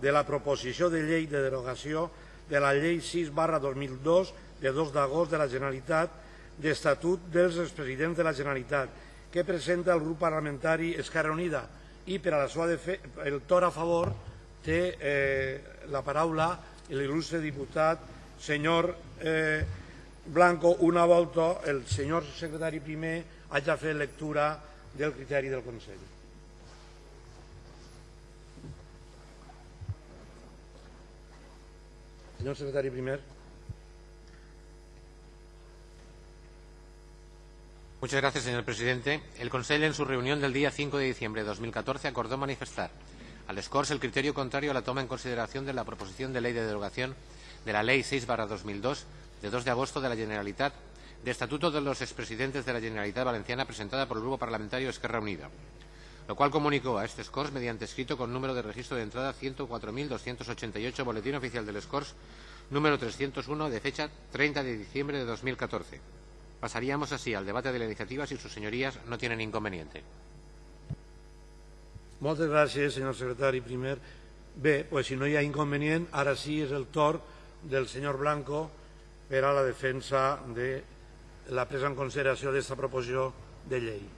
de la proposició de llei de derogació de la llei 6 barra 2002 de 2 d'agost de la Generalitat d'Estatut dels expresidents de la Generalitat que presenta el grup parlamentari Esquerra Unida i per a la seva el torn a favor té eh, la paraula l'il·lustre diputat senyor eh, Blanco una volta el senyor secretari primer hagi fet lectura del criteri del Consell. Señor secretario primer. Muchas gracias, señor presidente. El Consejo, en su reunión del día 5 de diciembre de 2014, acordó manifestar al SCORS el criterio contrario a la toma en consideración de la proposición de ley de derogación de la Ley 6-2002 de 2 de agosto de la Generalitat de Estatuto de los expresidentes de la Generalitat Valenciana presentada por el Grupo Parlamentario Esquerra Unida, lo cual comunicó a este SCORS mediante escrito con número de registro de entrada 104.288, Boletín Oficial del SCORS, número 301, de fecha 30 de diciembre de 2014. Pasaríamos así al debate de la iniciativa si sus señorías no tienen inconveniente. Muchas gracias, señor secretario primer. Bé, pues si no hi ha inconvenient, ara sí és el torn del senyor Blanco per a la defensa de la presa en consideració d'esta proposició de llei.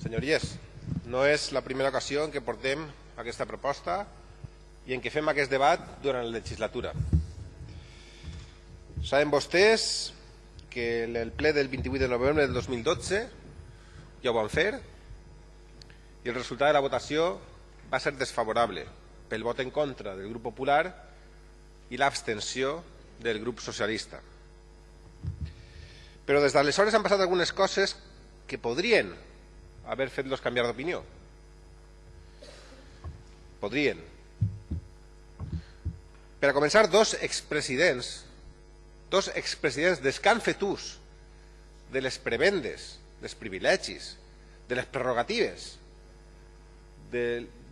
Senyories, no és la primera ocasió en què portem aquesta proposta i en què fem aquest debat durant la legislatura. Saben vostès que el ple del 28 de novembre del 2012 ja ho van fer i el resultat de la votació va ser desfavorable pel vot en contra del grup popular i l'abstenció del grup socialista. Però des d'aleshores han passat algunes coses que podrien haver fet-los canviar d'opinió. Podrien. Per a començar, dos expresidents, dos expresidents des que han fet ús de les prebendes, dels privilegis, de les prerrogatives, de,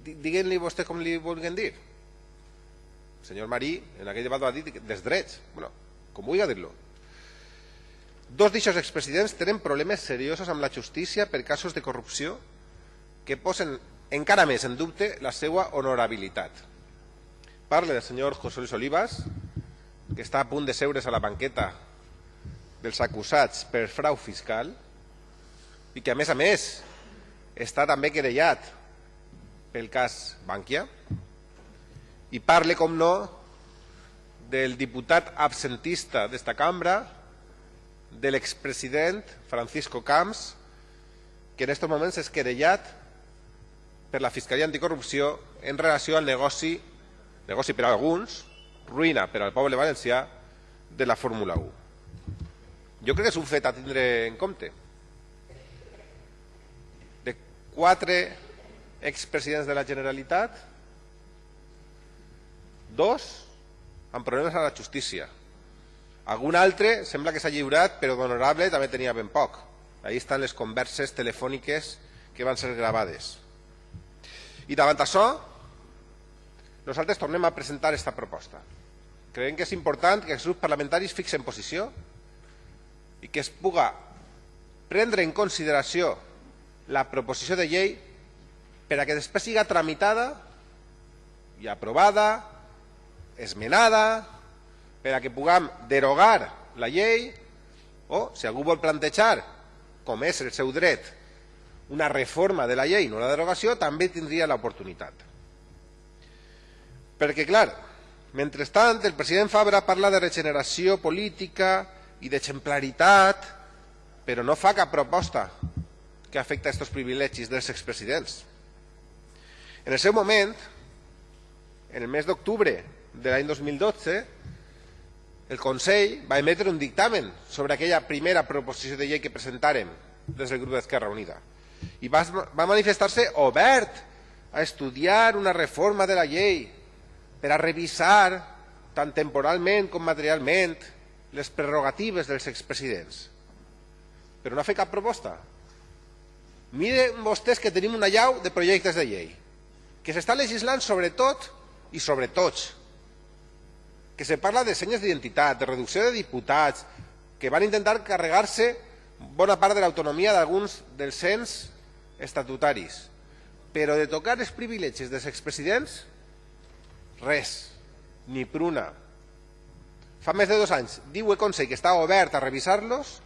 diguem-li vostè com li vulguin dir. El senyor Marí en aquell debat va dir dels drets, bueno, com vull dir-lo. Dos d'aixòs expresidents tenen problemes seriosos amb la justícia per casos de corrupció que posen encara més en dubte la seva honorabilitat. Parle del senyor José Luis Olivas, que està a punt de seure's a la banqueta dels acusats per frau fiscal i que, a més a més, està també querellat pel cas Bankia i parle, com no, del diputat absentista d'esta cambra, de l'expresident Francisco Camps, que en aquests moments és querellat per la Fiscalia Anticorrupció en relació al negoci, negoci per a alguns, ruïna per al poble valencià, de la Fórmula 1. Jo crec que és un fet a tindre en compte. De quatre expresidents de la Generalitat, dos amb problemes a la justícia, algun altre sembla que s'ha lliurat, però d'honorable també tenia ben poc. Ahí estan les converses telefòniques que van ser gravades. I davant això, nosaltres tornem a presentar aquesta proposta. Creiem que és important que els grups parlamentaris fixen posició i que es puga prendre en consideració la proposició de llei per a que després siga tramitada i aprovada, esmenada, per a que puguem derogar la llei o, si algú vol plantejar, com és el seu dret, una reforma de la llei, no la derogació, també tindria l'oportunitat. Perquè, clar, mentrestant, el president Fabra parla de regeneració política i d'exemplaritat, però no fa cap proposta que afecta aquests privilegis dels expresidents. En el seu moment, en el mes d'octubre de l'any 2012, el Consell va emetre un dictamen sobre aquella primera proposició de llei que presentàrem des del grup d'Esquerra Unida i va, va manifestar-se obert a estudiar una reforma de la llei per a revisar tant temporalment com materialment les prerrogatives dels expresidents. Però no ha fet cap proposta. Miren vostès que tenim una llau de projectes de llei que s'està legislant sobre tot i sobre tots que se parla de senyes d'identitat, de reducció de diputats, que van intentar carregar-se bona part de l'autonomia d'alguns dels cens estatutaris. Però de tocar els privilegis dels expresidents, res, ni pruna. Fa més de dos anys diu el Consell que està obert a revisar-los,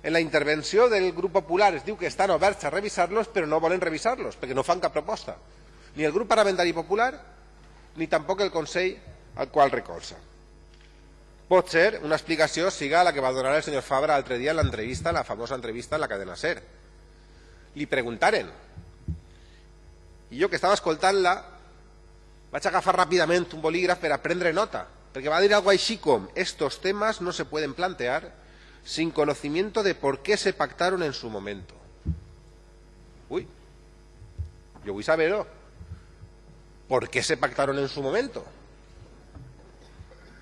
en la intervenció del grup popular es diu que estan oberts a revisar-los però no volen revisar-los perquè no fan cap proposta. Ni el grup parlamentari popular ni tampoc el Consell al qual recolza. Pot ser una explicació siga la que va donar el senyor Fabra l'altre dia en l'entrevista, la famosa entrevista en la cadena SER. Li preguntaren i jo que estava escoltant-la vaig agafar ràpidament un bolígraf per a nota, perquè va dir algo així com estos temas no se pueden plantear sin conocimiento de por qué se pactaron en su momento. Uy, yo voy a saberlo. ¿Por qué se pactaron en su momento?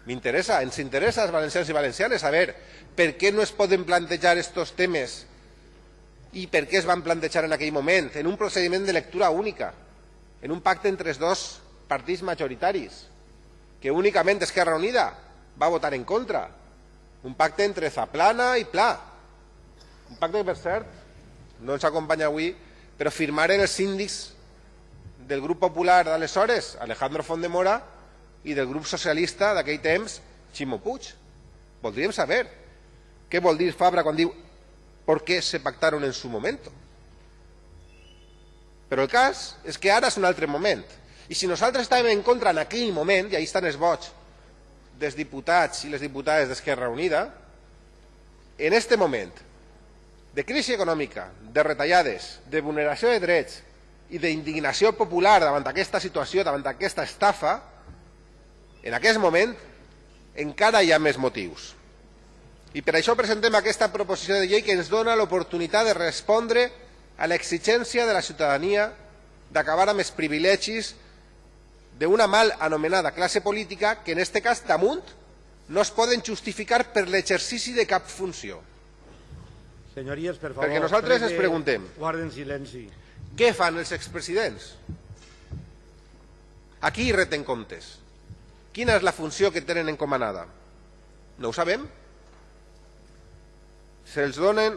M'interessa, ens interessa als valencians i valencianes saber per què no es poden plantejar estos temes? I per què es van plantejar en aquell moment, en un procediment de lectura única, en un pacte entre els dos partits majoritaris, que únicament Esquerra Unida va votar en contra, un pacte entre Zaplana i Pla, un pacte que, per cert, no ens acompanya avui, però firmaren els síndics del grup popular d'aleshores, Alejandro Fondemora, i del grup socialista d'aquell temps, Ximo Puig. Voldríem saber què vol dir Fabra quan diu ¿por qué se pactaron en su momento? Però el cas és que ara és un altre moment. I si nosaltres estàvem en contra en aquell moment, i ahí estan els vots dels diputats i les diputades d'Esquerra Unida, en este moment de crisi econòmica, de retallades, de vulneració de drets i d'indignació popular davant aquesta situació, davant aquesta estafa, en aquest moment encara hi ha més motius. I per això presentem aquesta proposició de llei que ens dona l'oportunitat de respondre a l'exigència de la ciutadania d'acabar amb els privilegis d'una mal anomenada classe política que en aquest cas damunt no es poden justificar per l'exercici de cap funció. Senyories, per favor, Perquè nosaltres ens preguntem guarden silenci. què fan els expresidents? A qui reten comptes? Quina és la funció que tenen encomanada? No ho sabem. Se'ls donen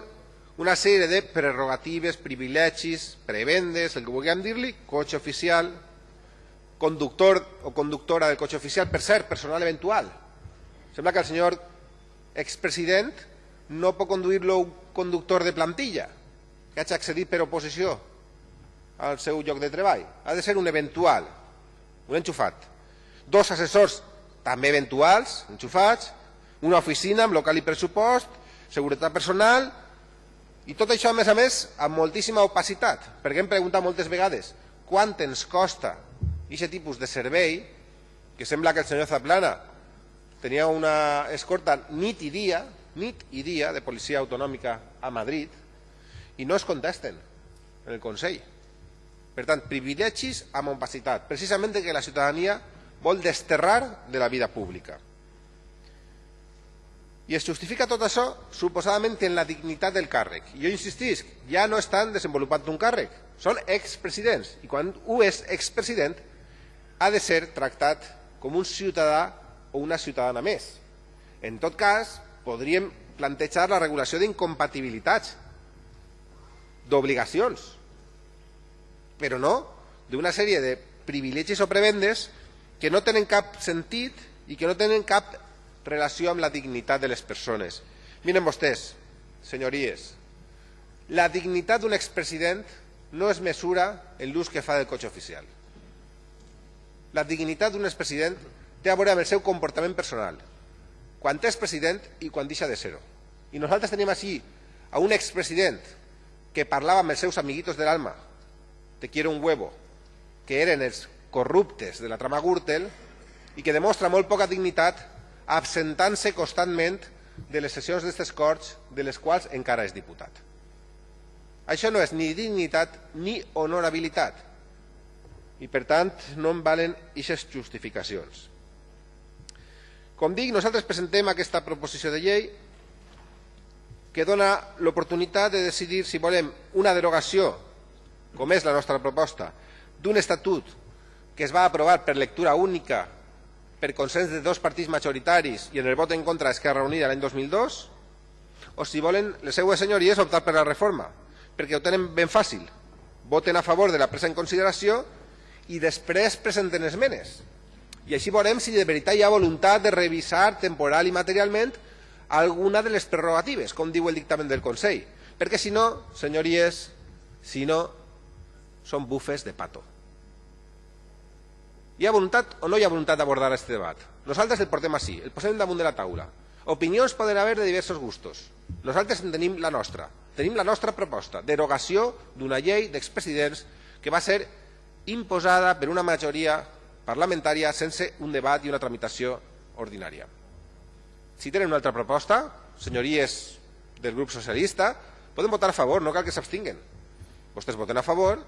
una sèrie de prerrogatives, privilegis, prebendes, el que vulguem dir-li, cotxe oficial, conductor o conductora del cotxe oficial, per cert, personal eventual. Sembla que el senyor expresident no pot conduir-lo un conductor de plantilla que hagi accedit per oposició al seu lloc de treball. Ha de ser un eventual, un enxufat. Dos assessors també eventuals, enxufats, una oficina amb local i pressupost, seguretat personal, i tot això, a més a més, amb moltíssima opacitat, perquè hem preguntat moltes vegades quant ens costa aquest tipus de servei, que sembla que el senyor Zaplana tenia una escorta nit i dia, nit i dia de policia autonòmica a Madrid, i no es contesten en el Consell. Per tant, privilegis amb opacitat, precisament que la ciutadania vol desterrar de la vida pública. I es justifica tot això suposadament en la dignitat del càrrec. I jo insistisc, ja no estan desenvolupant un càrrec, són expresidents. I quan un és expresident ha de ser tractat com un ciutadà o una ciutadana més. En tot cas, podríem plantejar la regulació d'incompatibilitats, d'obligacions, però no d'una sèrie de privilegis o prebendes que no tenen cap sentit i que no tenen cap relació amb la dignitat de les persones. Miren vostès, senyories, la dignitat d'un expresident no es mesura en l'ús que fa del cotxe oficial. La dignitat d'un expresident té a veure amb el seu comportament personal, quan és president i quan deixa de ser-ho. I nosaltres tenim així a un expresident que parlava amb els seus amiguitos de l'alma, te quiero un huevo, que eren els corruptes de la trama Gürtel i que demostra molt poca dignitat absentant-se constantment de les sessions d'aquestes Corts de les quals encara és diputat. Això no és ni dignitat ni honorabilitat i per tant no en valen aquestes justificacions. Com dic, nosaltres presentem aquesta proposició de llei que dona l'oportunitat de decidir si volem una derogació, com és la nostra proposta, d'un estatut que es va aprovar per lectura única per consens de dos partits majoritaris i en el vot en contra d'Esquerra Unida l'any 2002, o si volen les seues senyories optar per la reforma, perquè ho tenen ben fàcil. Voten a favor de la presa en consideració i després presenten esmenes. I així veurem si de veritat hi ha voluntat de revisar temporal i materialment alguna de les prerrogatives, com diu el dictamen del Consell. Perquè si no, senyories, si no, són bufes de pato. Hi ha voluntat o no hi ha voluntat d'abordar aquest debat? Nosaltres el portem així, el posem damunt de la taula. Opinions poden haver de diversos gustos. Nosaltres en tenim la nostra. Tenim la nostra proposta, derogació d'una llei d'expresidents que va ser imposada per una majoria parlamentària sense un debat i una tramitació ordinària. Si tenen una altra proposta, senyories del grup socialista, poden votar a favor, no cal que s'abstinguen. Vostès voten a favor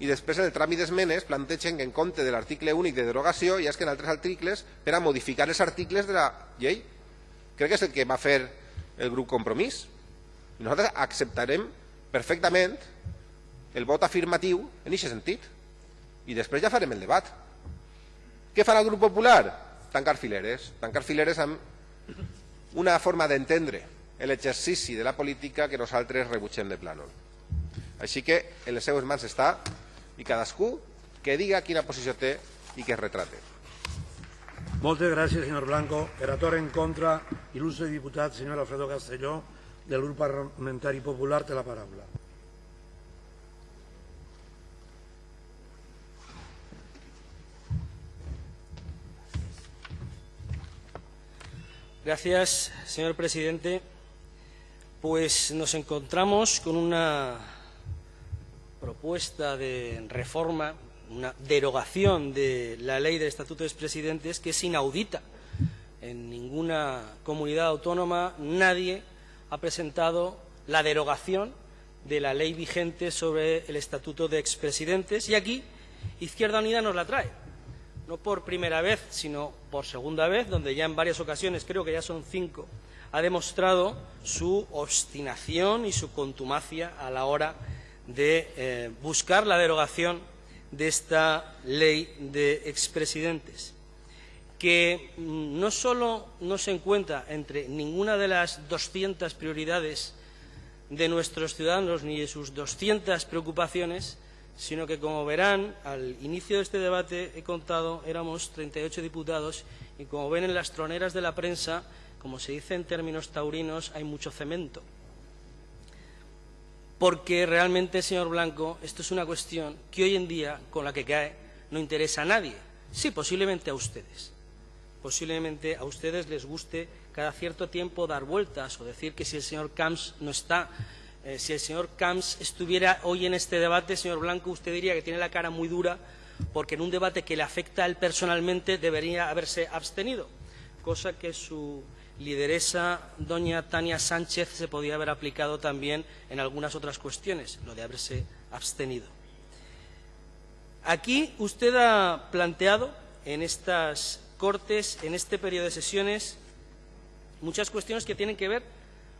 i després en el tràmit d'esmenes plantegen que en compte de l'article únic de derogació hi ha que en altres articles per a modificar els articles de la llei. Crec que és el que va fer el grup Compromís. I nosaltres acceptarem perfectament el vot afirmatiu en aquest sentit. I després ja farem el debat. Què farà el grup popular? Tancar fileres. Tancar fileres amb una forma d'entendre l'exercici de la política que nosaltres rebutgem de plànol. Així que en les seues mans està i cadascú que diga quina posició té i que es retrate. Moltes gràcies, senyor Blanco. Torn en contra, il·lustre diputat, senyor Alfredo Castelló, del grup parlamentari popular, té la paraula. Gracias, señor presidente. Pues nos encontramos con una propuesta de reforma, una derogación de la ley del Estatuto de Expresidentes que es inaudita. En ninguna comunidad autónoma nadie ha presentado la derogación de la ley vigente sobre el Estatuto de Expresidentes y aquí Izquierda Unida nos la trae. No por primera vez, sino por segunda vez, donde ya en varias ocasiones, creo que ya son cinco, ha demostrado su obstinación y su contumacia a la hora de eh, buscar la derogación de esta ley de expresidentes, que mm, no solo no se encuentra entre ninguna de las 200 prioridades de nuestros ciudadanos ni de sus 200 preocupaciones, sino que, como verán, al inicio de este debate he contado, éramos 38 diputados y, como ven en las troneras de la prensa, como se dice en términos taurinos, hay mucho cemento porque realmente, señor Blanco, esto es una cuestión que hoy en día, con la que cae, no interesa a nadie. Sí, posiblemente a ustedes. Posiblemente a ustedes les guste cada cierto tiempo dar vueltas o decir que si el señor Camps no está, eh, si el señor Camps estuviera hoy en este debate, señor Blanco, usted diría que tiene la cara muy dura porque en un debate que le afecta a él personalmente debería haberse abstenido, cosa que su lideresa doña Tania Sánchez se podía haber aplicado también en algunas otras cuestiones, lo de haberse abstenido. Aquí usted ha planteado en estas cortes, en este periodo de sesiones, muchas cuestiones que tienen que ver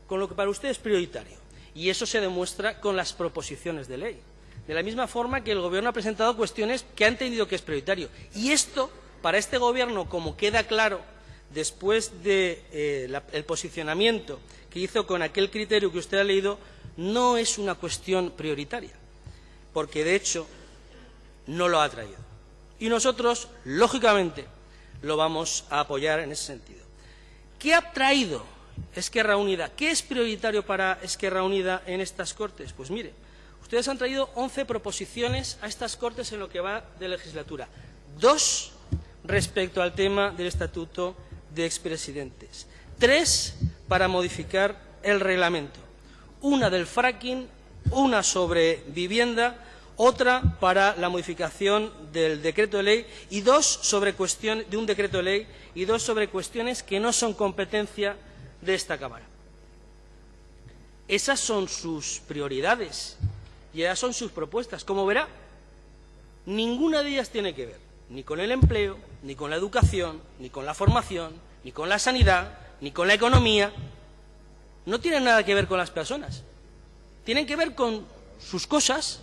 con lo que para usted es prioritario. Y eso se demuestra con las proposiciones de ley. De la misma forma que el Gobierno ha presentado cuestiones que ha entendido que es prioritario. Y esto, para este Gobierno, como queda claro después del de, eh, posicionamiento que hizo con aquel criterio que usted ha leído, no es una cuestión prioritaria, porque de hecho no lo ha traído. Y nosotros, lógicamente, lo vamos a apoyar en ese sentido. ¿Qué ha traído Esquerra Unida? ¿Qué es prioritario para Esquerra Unida en estas Cortes? Pues mire, ustedes han traído 11 proposiciones a estas Cortes en lo que va de legislatura. Dos respecto al tema del Estatuto de expresidentes. Tres para modificar el reglamento. Una del fracking, una sobre vivienda, otra para la modificación del decreto de ley y dos sobre cuestión de un decreto de ley y dos sobre cuestiones que no son competencia de esta Cámara. Esas son sus prioridades y esas son sus propuestas. Como verá, ninguna de ellas tiene que ver ni con el empleo, ni con la educación, ni con la formación, ni con la sanidad, ni con la economía. No tienen nada que ver con las personas. Tienen que ver con sus cosas,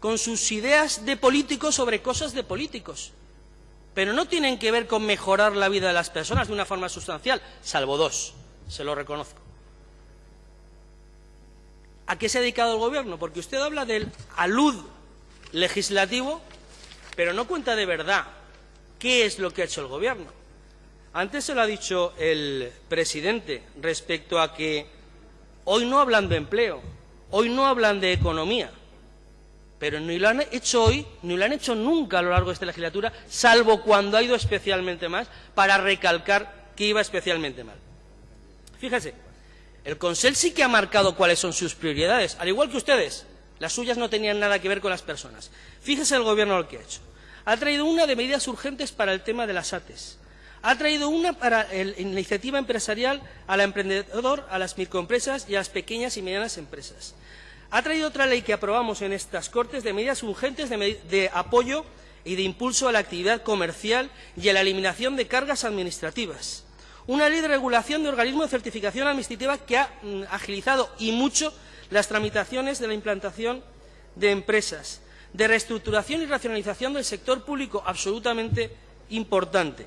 con sus ideas de políticos sobre cosas de políticos. Pero no tienen que ver con mejorar la vida de las personas de una forma sustancial, salvo dos, se lo reconozco. a qué se ha dedicado el Gobierno, porque usted habla del alud legislativo, pero no cuenta de verdad qué es lo que ha hecho el Gobierno. Antes se lo ha dicho el presidente respecto a que hoy no hablan de empleo, hoy no hablan de economía, pero ni lo han hecho hoy, ni lo han hecho nunca a lo largo de esta legislatura, salvo cuando ha ido especialmente más, para recalcar que iba especialmente mal. Fíjese, el Consell sí que ha marcado cuáles son sus prioridades, al igual que ustedes. Las suyas no tenían nada que ver con las personas. Fíjese el Gobierno lo que ha hecho. Ha traído una de medidas urgentes para el tema de las ATES. Ha traído una para la iniciativa empresarial al emprendedor, a las microempresas y a las pequeñas y medianas empresas ha traído otra ley que aprobamos en estas Cortes de medidas urgentes de, apoyo y de impulso a la actividad comercial y a la eliminación de cargas administrativas. Una ley de regulación de organismos de certificación administrativa que ha mm, agilizado y mucho las tramitaciones de la implantación de empresas, de reestructuración y racionalización del sector público absolutamente importante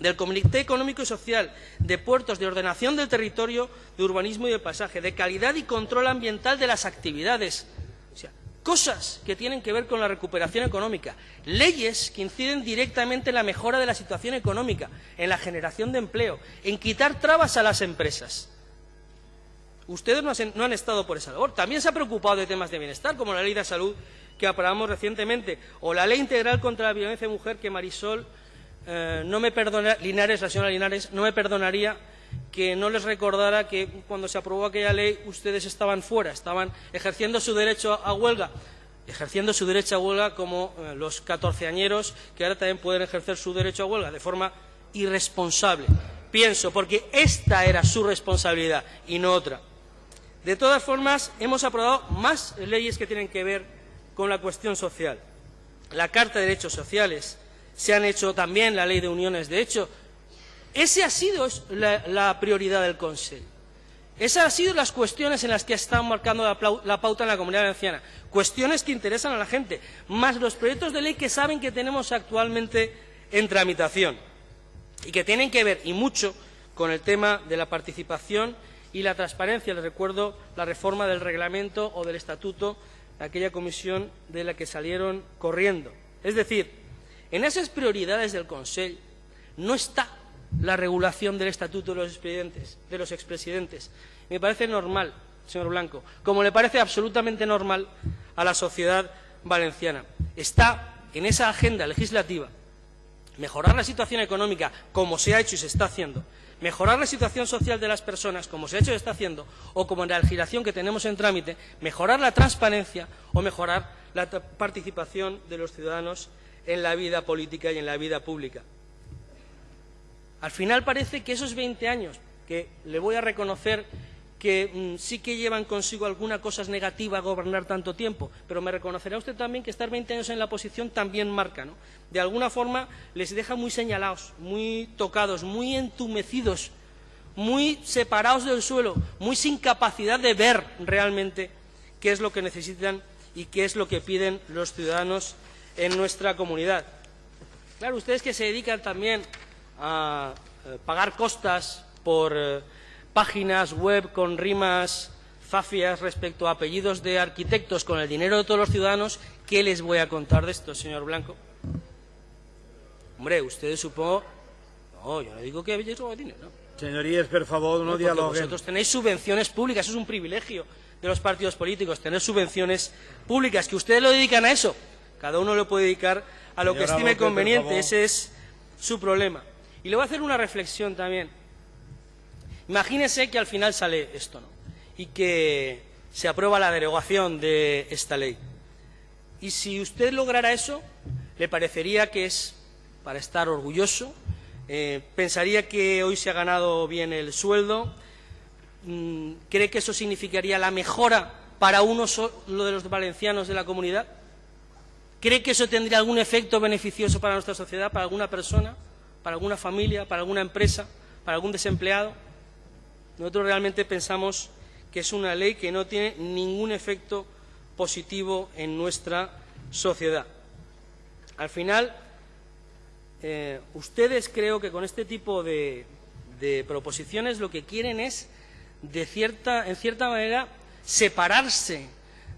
del Comité Económico y Social, de puertos, de ordenación del territorio, de urbanismo y de pasaje, de calidad y control ambiental de las actividades. O sea, cosas que tienen que ver con la recuperación económica, leyes que inciden directamente en la mejora de la situación económica, en la generación de empleo, en quitar trabas a las empresas. Ustedes no han estado por esa labor. También se ha preocupado de temas de bienestar, como la ley de salud que aprobamos recientemente, o la ley integral contra la violencia de mujer que Marisol eh, no me perdona, Linares, la señora Linares, no me perdonaría que no les recordara que cuando se aprobó aquella ley ustedes estaban fuera, estaban ejerciendo su derecho a huelga, ejerciendo su derecho a huelga como eh, los catorceañeros que ahora también pueden ejercer su derecho a huelga de forma irresponsable. Pienso, porque esta era su responsabilidad y no otra. De todas formas, hemos aprobado más leyes que tienen que ver con la cuestión social. La Carta de Derechos Sociales, se han hecho también la ley de uniones de hecho. Esa ha sido la, prioridad del Consejo. Esas han sido las cuestiones en las que están marcando la, pauta en la comunidad valenciana. Cuestiones que interesan a la gente, más los proyectos de ley que saben que tenemos actualmente en tramitación y que tienen que ver, y mucho, con el tema de la participación y la transparencia. Les recuerdo la reforma del reglamento o del estatuto de aquella comisión de la que salieron corriendo. Es decir, en esas prioridades del Consejo no está la regulación del estatuto de los expresidentes. De los expresidentes. Me parece normal, señor Blanco, como le parece absolutamente normal a la sociedad valenciana. Está en esa agenda legislativa mejorar la situación económica, como se ha hecho y se está haciendo, mejorar la situación social de las personas, como se ha hecho y está haciendo, o como en la legislación que tenemos en trámite, mejorar la transparencia o mejorar la participación de los ciudadanos en la vida política y en la vida pública. Al final parece que esos 20 años, que le voy a reconocer que mm, sí que llevan consigo alguna cosa negativa gobernar tanto tiempo, pero me reconocerá usted también que estar 20 años en la oposición también marca, ¿no? De alguna forma les deja muy señalados, muy tocados, muy entumecidos, muy separados del suelo, muy sin capacidad de ver realmente qué es lo que necesitan y qué es lo que piden los ciudadanos en nuestra comunidad. Claro, ustedes que se dedican también a eh, pagar costas por eh, páginas web con rimas zafias respecto a apellidos de arquitectos con el dinero de todos los ciudadanos, ¿qué les voy a contar de esto, señor Blanco? Hombre, ustedes supongo... No, yo no digo que dinero. Señorías, por favor, no, no dialoguen. Vosotros tenéis subvenciones públicas, eso es un privilegio de los partidos políticos, tener subvenciones públicas, que ustedes lo dedican a eso. Cada uno lo puede dedicar a lo que estime conveniente, ese es su problema. Y le voy a hacer una reflexión también. Imagínese que al final sale esto, ¿no? Y que se aprueba la derogación de esta ley. Y si usted lograra eso, le parecería que es para estar orgulloso, eh, pensaría que hoy se ha ganado bien el sueldo, mm, cree que eso significaría la mejora para uno lo de los valencianos de la comunidad. ¿Cree que eso tendría algún efecto beneficioso para nuestra sociedad, para alguna persona, para alguna familia, para alguna empresa, para algún desempleado? Nosotros realmente pensamos que es una ley que no tiene ningún efecto positivo en nuestra sociedad. Al final, eh, ustedes creo que con este tipo de, de proposiciones lo que quieren es, de cierta, en cierta manera, separarse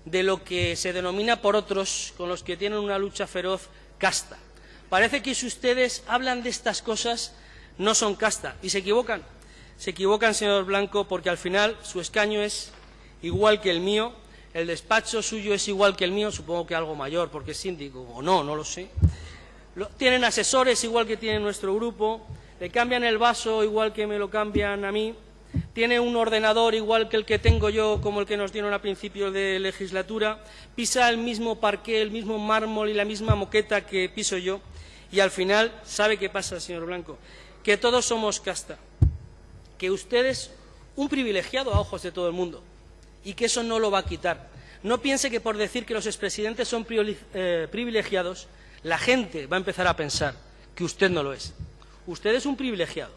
de lo que se denomina por otros, con los que tienen una lucha feroz, casta. Parece que si ustedes hablan de estas cosas no son casta y se equivocan. Se equivocan, señor Blanco, porque al final su escaño es igual que el mío, el despacho suyo es igual que el mío, supongo que algo mayor, porque es síndico, o no, no lo sé. tienen asesores igual que tiene nuestro grupo, le cambian el vaso igual que me lo cambian a mí, tiene un ordenador igual que el que tengo yo, como el que nos dieron a principios de legislatura, pisa el mismo parqué, el mismo mármol y la misma moqueta que piso yo, y al final, ¿sabe qué pasa, señor Blanco? Que todos somos casta que usted es un privilegiado a ojos de todo el mundo y que eso no lo va a quitar. No piense que por decir que los expresidentes son eh, privilegiados, la gente va a empezar a pensar que usted no lo es. Usted es un privilegiado,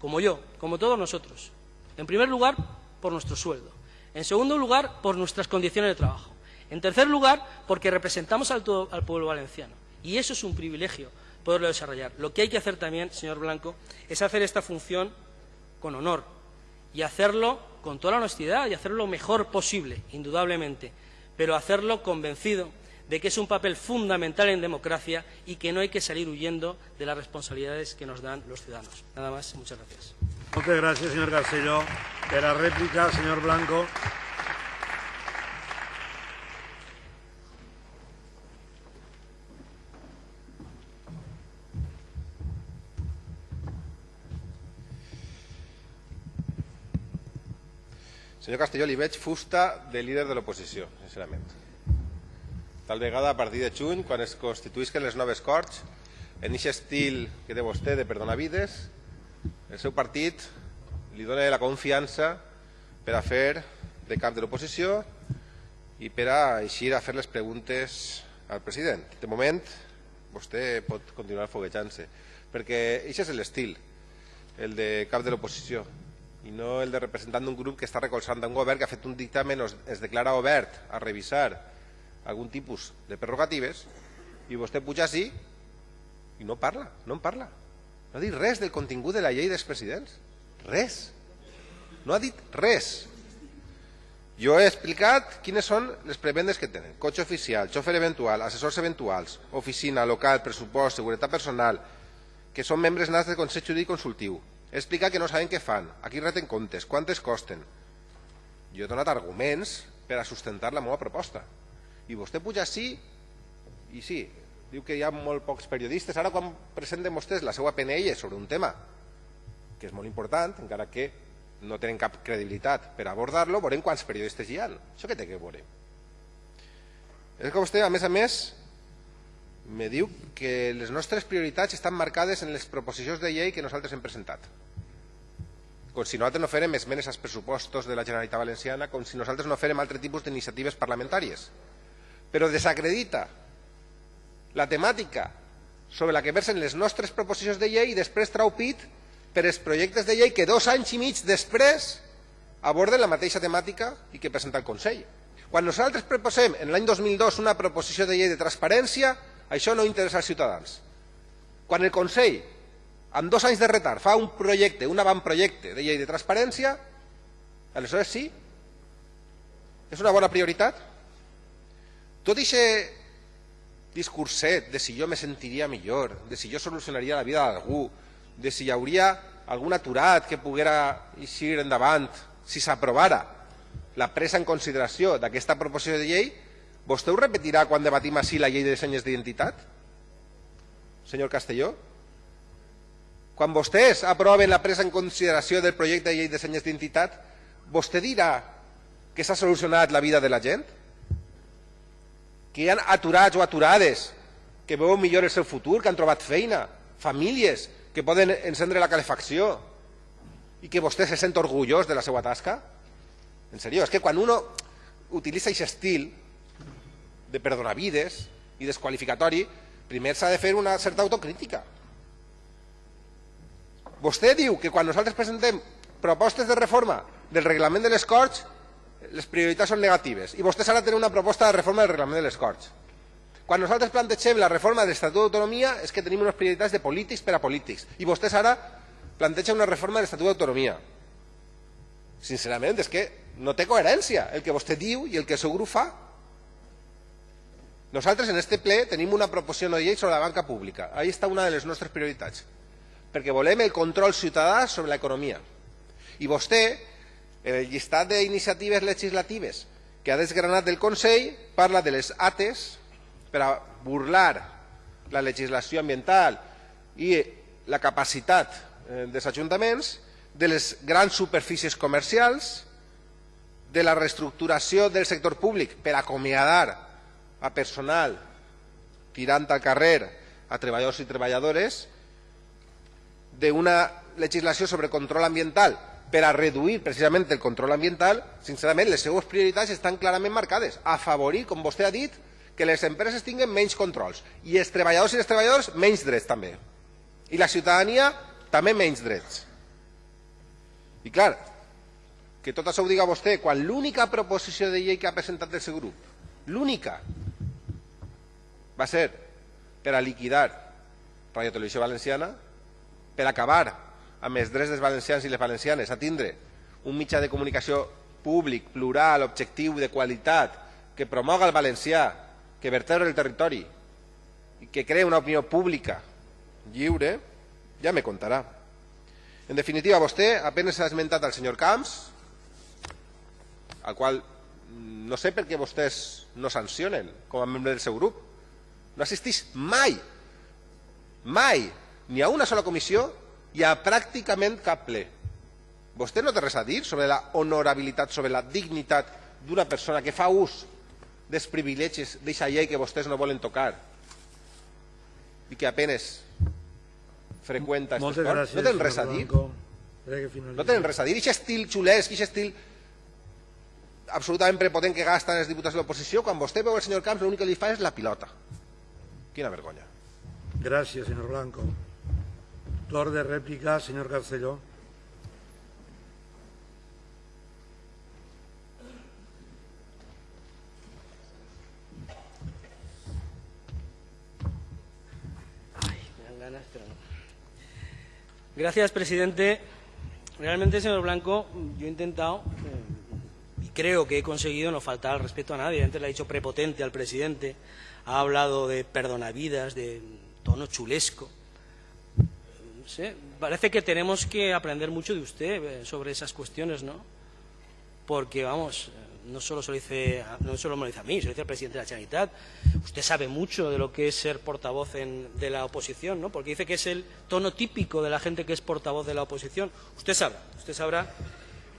como yo, como todos nosotros. En primer lugar, por nuestro sueldo. En segundo lugar, por nuestras condiciones de trabajo. En tercer lugar, porque representamos al, al pueblo valenciano. Y eso es un privilegio poderlo desarrollar. Lo que hay que hacer también, señor Blanco, es hacer esta función con honor y hacerlo con toda la honestidad y hacerlo lo mejor posible, indudablemente, pero hacerlo convencido de que es un papel fundamental en democracia y que no hay que salir huyendo de las responsabilidades que nos dan los ciudadanos. Nada más, muchas gracias. Muchas gracias, señor Garcelló. De la réplica, señor Blanco. Senyor Castelló, li veig fusta de líder de l'oposició, sincerament. Tal vegada a partir de juny, quan es constituïsquen les noves Corts, en aquest estil que té vostè de perdonavides, el seu partit li dona la confiança per a fer de cap de l'oposició i per a eixir a fer les preguntes al president. De moment, vostè pot continuar foguejant-se, perquè aquest és l'estil, el de cap de l'oposició i no el de representant d'un grup que està recolzant un govern que ha fet un dictamen o es declara obert a revisar algun tipus de prerrogatives i vostè puja així i no parla, no en parla. No ha dit res del contingut de la llei dels presidents. Res. No ha dit res. Jo he explicat quines són les prebendes que tenen. Cotxe oficial, xofer eventual, assessors eventuals, oficina, local, pressupost, seguretat personal, que són membres nats del Consell Jurídic Consultiu, explica que no saben què fan, a qui reten comptes, quantes costen. Jo he donat arguments per a sustentar la meva proposta. I vostè puja sí i sí, diu que hi ha molt pocs periodistes. Ara quan presenten vostès la seva PNL sobre un tema que és molt important, encara que no tenen cap credibilitat per abordar-lo, veurem quants periodistes hi ha. Això què té que veure? És que vostè, a més a més, me diu que les nostres prioritats estan marcades en les proposicions de llei que nosaltres hem presentat com si nosaltres no farem esmenes als pressupostos de la Generalitat Valenciana, com si nosaltres no farem altre tipus d'iniciatives parlamentàries. Però desacredita la temàtica sobre la que versen les nostres proposicions de llei i després trau pit per els projectes de llei que dos anys i mig després aborden la mateixa temàtica i que presenta el Consell. Quan nosaltres proposem en l'any 2002 una proposició de llei de transparència, això no interessa als ciutadans. Quan el Consell amb dos anys de retard fa un projecte, un avantprojecte de llei de transparència, aleshores sí, és una bona prioritat. Tot aquest discurset de si jo me sentiria millor, de si jo solucionaria la vida d'algú, de si hi hauria algun aturat que poguera eixir endavant si s'aprovara la presa en consideració d'aquesta proposició de llei, vostè ho repetirà quan debatim així la llei de senyes d'identitat? Senyor Castelló? Quan vostès aproven la presa en consideració del projecte de llei de senyes d'identitat, vostè dirà que s'ha solucionat la vida de la gent? Que hi ha aturats o aturades que veuen millor el seu futur, que han trobat feina, famílies que poden encendre la calefacció i que vostè se sent orgullós de la seva tasca? En sèrio, és que quan uno utilitza aquest estil de perdonavides i desqualificatori, primer s'ha de fer una certa autocrítica. Vostè diu que quan nosaltres presentem propostes de reforma del reglament de les Corts, les prioritats són negatives. I vostès ara tenen una proposta de reforma del reglament de les Corts. Quan nosaltres plantegem la reforma de l'Estatut d'Autonomia és que tenim unes prioritats de polítics per a polítics. I vostès ara plantegen una reforma de l'Estatut d'Autonomia. Sincerament, és que no té coherència el que vostè diu i el que el seu grup fa. Nosaltres en este ple tenim una proposició de llei sobre la banca pública. Ahí està una de les nostres prioritats. Perquè volem el control ciutadà sobre l'economia. I vostè, en el llistat d'iniciatives legislatives que ha desgranat del Consell, parla de les ATES per a burlar la legislació ambiental i la capacitat eh, dels ajuntaments, de les grans superfícies comercials, de la reestructuració del sector públic per acomiadar a personal tirant al carrer a treballadors i treballadores, d'una legislació sobre control ambiental per a reduir precisament el control ambiental, sincerament, les seues prioritats estan clarament marcades. Afavorir, com vostè ha dit, que les empreses tinguin menys controls i els treballadors i les treballadores menys drets també. I la ciutadania també menys drets. I clar, que tot això ho diga vostè quan l'única proposició de llei que ha presentat el seu grup, l'única, va ser per a liquidar Radio Televisió Valenciana, per acabar amb els drets dels valencians i les valencianes a tindre un mitjà de comunicació públic, plural, objectiu, de qualitat, que promoga el valencià, que vertebra el territori i que crea una opinió pública lliure, ja me contarà. En definitiva, vostè apenas ha esmentat al senyor Camps, al qual no sé per què vostès no sancionen com a membre del seu grup. No assistís mai, mai, ni a una sola comissió i a pràcticament cap ple. Vostè no té res a dir sobre la honorabilitat, sobre la dignitat d'una persona que fa ús dels privilegis d'aquesta llei que vostès no volen tocar i que apenes freqüenta Moltes aquest gràcies, No tenen res a dir. No tenen res a dir. Aquest estil xulesc, aquest estil absolutament prepotent que gasten els diputats de l'oposició, quan vostè veu el senyor Camps, l'únic que li fa és la pilota. Quina vergonya. Gràcies, senyor Blanco. De pero no. Gracias, presidente. Realmente, señor Blanco, yo he intentado, y creo que he conseguido no faltar al respeto a nadie. Antes le ha dicho prepotente al presidente, ha hablado de perdonavidas, de tono chulesco. Sé, parece que tenemos que aprender mucho de usted eh, sobre esas cuestiones, ¿no? Porque, vamos, eh, no solo, se lo dice, no solo me lo dice a mí, se lo dice al presidente de la Generalitat. Usted sabe mucho de lo que es ser portavoz en- de la oposición, ¿no? Porque dice que es el tono típico de la gente que es portavoz de la oposición. Usted sabrá, usted sabrá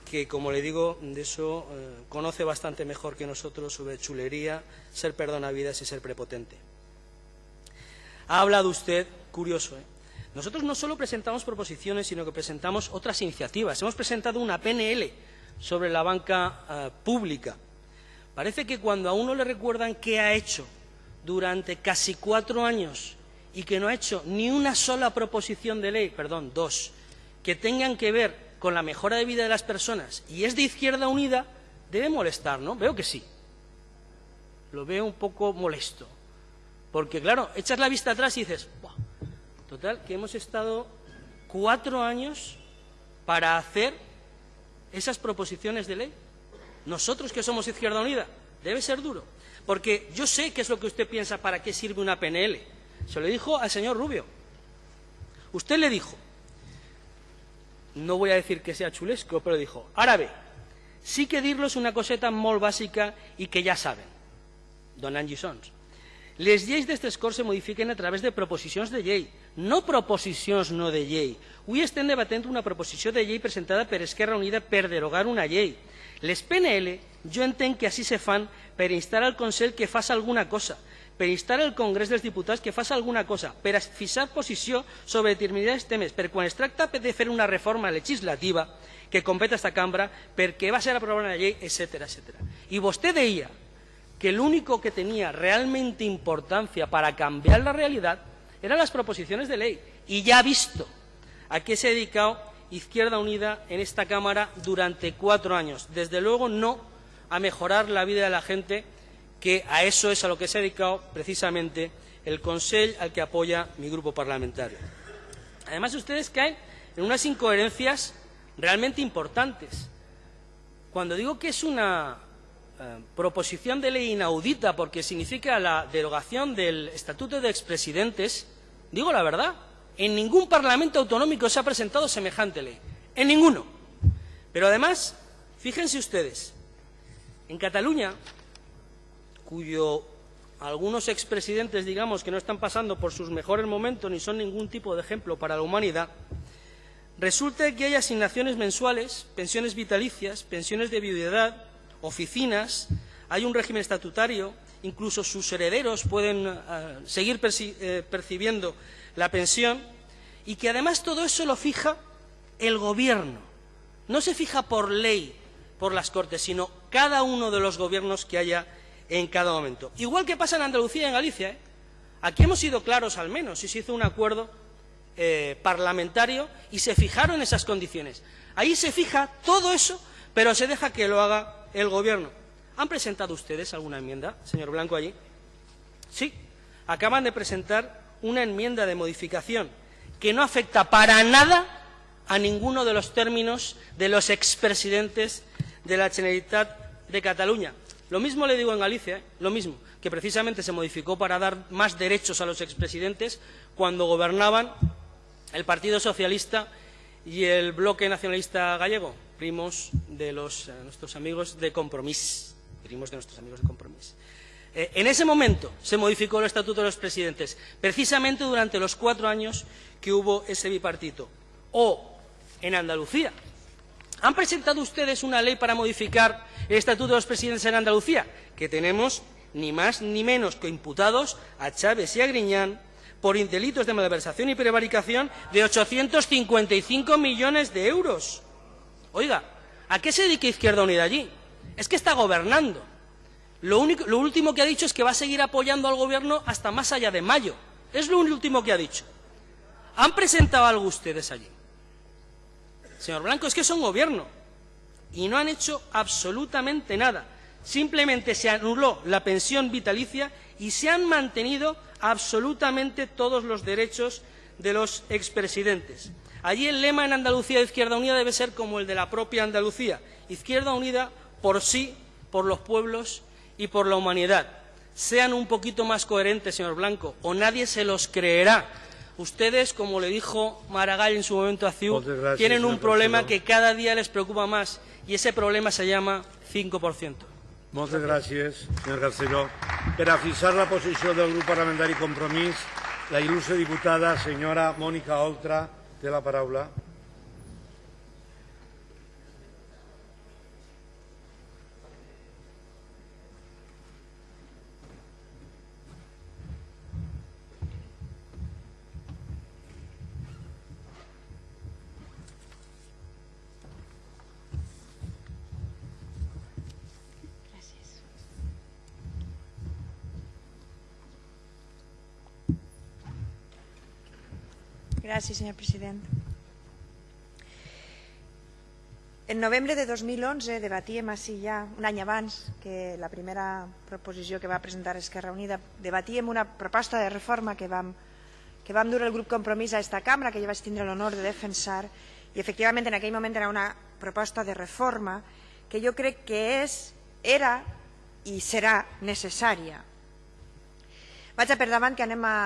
que, como le digo, de eso eh, conoce bastante mejor que nosotros sobre chulería, ser perdonavidas y ser prepotente. Ha hablado usted, curioso, ¿eh? Nosotros no solo presentamos proposiciones, sino que presentamos otras iniciativas. Hemos presentado una PNL sobre la banca eh, pública. Parece que cuando a uno le recuerdan qué ha hecho durante casi cuatro años y que no ha hecho ni una sola proposición de ley, perdón, dos, que tengan que ver con la mejora de vida de las personas y es de Izquierda Unida, debe molestar, ¿no? Veo que sí. Lo veo un poco molesto. Porque, claro, echas la vista atrás y dices, "Buah, total, que hemos estado cuatro años para hacer esas proposiciones de ley. Nosotros que somos Izquierda Unida, debe ser duro. Porque yo sé qué es lo que usted piensa para qué sirve una PNL. Se lo dijo al señor Rubio. Usted le dijo, no voy a decir que sea chulesco, però dijo, ara bé, sí que dir-los una coseta molt bàsica i que ja saben, donant lliçons. Les lleis d'aquestes Corts se modifiquen a través de proposicions de llei, no proposicions no de llei. Avui estem debatent una proposició de llei presentada per Esquerra Unida per derogar una llei. Les PNL jo entenc que així se fan per instar al Consell que faci alguna cosa, per instar al Congrés dels Diputats que faci alguna cosa, per a fixar posició sobre determinats temes, per quan es tracta de fer una reforma legislativa que competa esta cambra, perquè va ser aprovada una llei, etc. etc. I vostè deia que lo único que tenía realmente importancia para cambiar la realidad eran las proposiciones de ley. Y ya ha visto a qué se ha dedicado Izquierda Unida en esta Cámara durante cuatro años. Desde luego no a mejorar la vida de la gente, que a eso es a lo que se ha dedicado precisamente el Consell al que apoya mi grupo parlamentario. Además, ustedes caen en unas incoherencias realmente importantes. Cuando digo que es una eh, proposición de ley inaudita porque significa la derogación del Estatuto de Expresidentes, digo la verdad. En ningún Parlamento autonómico se ha presentado semejante ley. En ninguno. Pero además, fíjense ustedes, en Cataluña, cuyo algunos expresidentes, digamos, que no están pasando por sus mejores momentos ni son ningún tipo de ejemplo para la humanidad, resulta que hay asignaciones mensuales, pensiones vitalicias, pensiones de viudedad, oficinas, hay un régimen estatutario, incluso sus herederos pueden uh, seguir eh, percibiendo la pensión, y que además todo eso lo fija el Gobierno. No se fija por ley, por las Cortes, sino cada uno de los gobiernos que haya en cada momento. Igual que pasa en Andalucía y en Galicia. ¿eh? Aquí hemos sido claros al menos y se hizo un acuerdo eh, parlamentario y se fijaron esas condiciones. Ahí se fija todo eso, pero se deja que lo haga el Gobierno. ¿Han presentado ustedes alguna enmienda, señor Blanco, allí? Sí. Acaban de presentar una enmienda de modificación que no afecta para nada a ninguno de los términos de los expresidentes de la Generalitat de Cataluña. Lo mismo le digo en Galicia, ¿eh? lo mismo, que precisamente se modificó para dar más derechos a los expresidentes cuando gobernaban el Partido Socialista y el Bloque Nacionalista Gallego, primos de los, eh, nuestros amigos de Compromís, primos de nuestros amigos de Compromís. Eh, en ese momento se modificó el Estatuto de los Presidentes, precisamente durante los cuatro años que hubo ese bipartito. O en Andalucía, ¿Han presentado ustedes una ley para modificar el Estatuto de los Presidentes en Andalucía? Que tenemos ni más ni menos que imputados a Chávez y a Griñán por delitos de malversación y prevaricación de 855 millones de euros. Oiga, ¿a qué se dedica Izquierda Unida allí? Es que está gobernando. Lo, único, lo último que ha dicho es que va a seguir apoyando al Gobierno hasta más allá de mayo. Es lo último que ha dicho. ¿Han presentado algo ustedes allí? Señor Blanco, es que son gobierno y no han hecho absolutamente nada. Simplemente se anuló la pensión vitalicia y se han mantenido absolutamente todos los derechos de los expresidentes. Allí el lema en Andalucía de Izquierda Unida debe ser como el de la propia Andalucía. Izquierda Unida por sí, por los pueblos y por la humanidad. Sean un poquito más coherentes, señor Blanco, o nadie se los creerá Ustedes, como le dijo Maragall en su momento a CIU, tienen un problema que cada día les preocupa más y ese problema se llama 5%. Moltes gràcies, senyor Garcero. Per a fixar la posició del grup parlamentari Compromís, la il·lustre diputada senyora Mònica Oltra té la paraula. Gràcies, senyor president. En novembre de 2011 debatíem així ja, un any abans que la primera proposició que va presentar Esquerra Unida, debatíem una proposta de reforma que vam, que vam dur el grup Compromís a aquesta cambra, que jo vaig tindre l'honor de defensar, i efectivament en aquell moment era una proposta de reforma que jo crec que és, era i serà necessària. Vaig a per davant que anem a,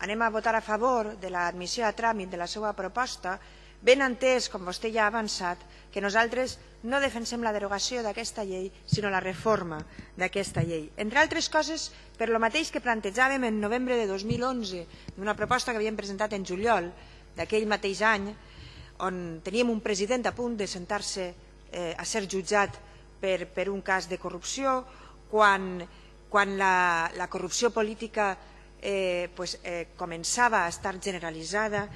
anem a votar a favor de l'admissió a tràmit de la seva proposta, ben entès, com vostè ja ha avançat, que nosaltres no defensem la derogació d'aquesta llei, sinó la reforma d'aquesta llei. Entre altres coses, per lo mateix que plantejàvem en novembre de 2011, d'una proposta que havíem presentat en juliol d'aquell mateix any, on teníem un president a punt de sentar-se eh, a ser jutjat per, per un cas de corrupció, quan, quan la, la corrupció política eh, pues, eh, començava a estar generalitzada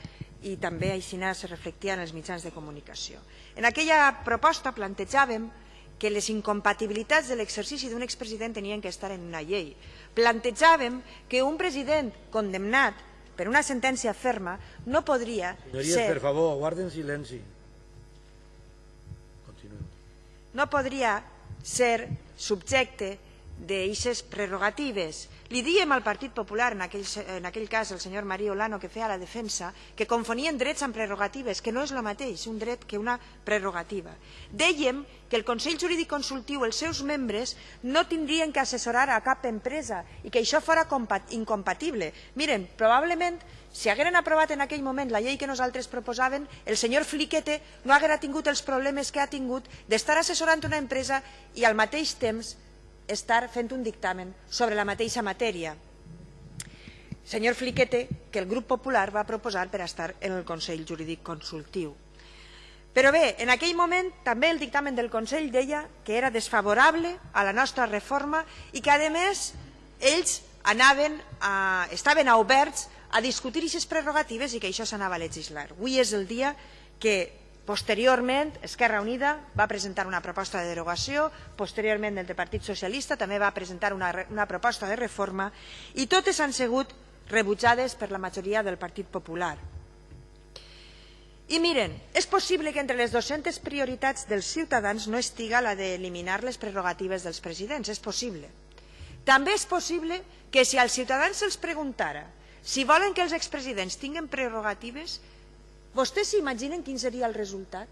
i també així se reflectia en els mitjans de comunicació. En aquella proposta plantejàvem que les incompatibilitats de l'exercici d'un expresident tenien que estar en una llei. Plantejàvem que un president condemnat per una sentència ferma no podria Senyories, ser... per favor, guarden silenci. Continuem. No podria ser subjecte d'aixes prerrogatives. Li diem al Partit Popular, en aquell, en aquell cas el senyor Maria Olano, que feia la defensa, que confonien drets amb prerrogatives, que no és el mateix un dret que una prerrogativa. Dèiem que el Consell Jurídic Consultiu, els seus membres, no tindrien que assessorar a cap empresa i que això fora incompatible. Miren, probablement si hagueren aprovat en aquell moment la llei que nosaltres proposàvem, el senyor Fliquete no haguera tingut els problemes que ha tingut d'estar assessorant una empresa i al mateix temps estar fent un dictamen sobre la mateixa matèria. Senyor Fliquete, que el grup popular va proposar per estar en el Consell Jurídic Consultiu. Però bé, en aquell moment també el dictamen del Consell deia que era desfavorable a la nostra reforma i que, a més, ells anaven a, estaven oberts a discutir aquestes prerrogatives i que això s'anava a legislar. Avui és el dia que Posteriorment, Esquerra Unida va presentar una proposta de derogació, posteriorment el Partit Socialista també va presentar una, una proposta de reforma i totes han sigut rebutjades per la majoria del Partit Popular. I miren, és possible que entre les 200 prioritats dels ciutadans no estiga la d'eliminar les prerrogatives dels presidents, és possible. També és possible que si als ciutadans se'ls preguntara si volen que els expresidents tinguin prerrogatives, vostès s'imaginen quin seria el resultat?